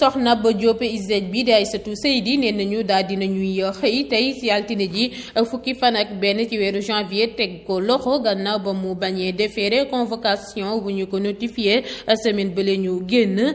soxna ba Diop ISEG bi di Aïssatou Seydi nee nañu daal di nañuy xëy tey si altine ji fukki fan ak benn ci weeru janvier teg ko loxo gannaaw ba mu bañee déféré convocation bu ñu ko notifié semaine bële ñu génn.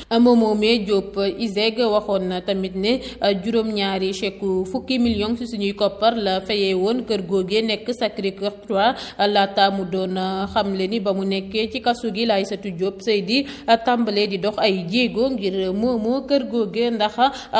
moom moomee Diop ISEG waxoon na tamit ne euh, juróom-ñaari chèque fukki million ci suñuy koppar la fayee woon kër googee nekk Sacré-Cœur 3 laata mu doon euh, xamle ni ba mu nekkee ci kasu gi laay satu Diop Seydi euh, tàmbalee di dox ay jéego ngir moomoo kër googee ndax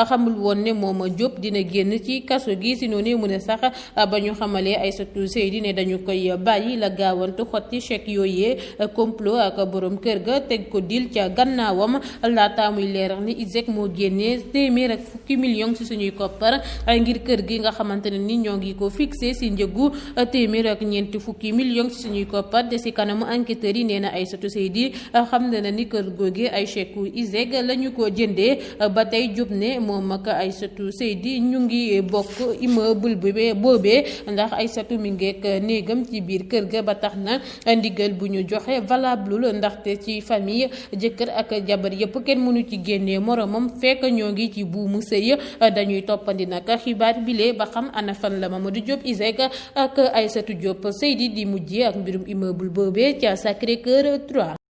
xamul woon ne mooma Diop dina génn ci kasu gi si noonu mu ne sax ba ñu xamalee Aïssatou Seydi ne dañu koy bàyyi la gaawantu xotti chèque yooyee complot ak borom kër ga teg ko dil ca gannaawam laata muy leeral ni ISEG moo génnee téeméer ak fukki million ci suñuy koppar ngir kër gi nga xamante ne ni ñoo ngi ko fixé si njëgu téeméer ak ñeenti fukki million ci suñuy koppar te si kanamu enquêteurs yi nee na Aïssatou Seydi xam na ni kër googu ay chèque ISEG la ñu ko jëndee ba tey jub ne moom ak Aysatu Seydi ñu ngi bokk immeuble bu boobee ndax Aysatu mi ngeek néegam ci biir kër ga ba tax na ndigal bu ñu joxe valable ndaxte ci famille jëkkër ak jabar yëpp kenn mënu ci génnee moromam fekk ñoo ngi ci buumu sëy dañuy toppandi nag xibaar bile ba xam ana fan la Mamadou Diop Iseg ak Aysatu Diop Seydi di mujjee ak mbirum immeuble boobee ca Sacré Cœur 3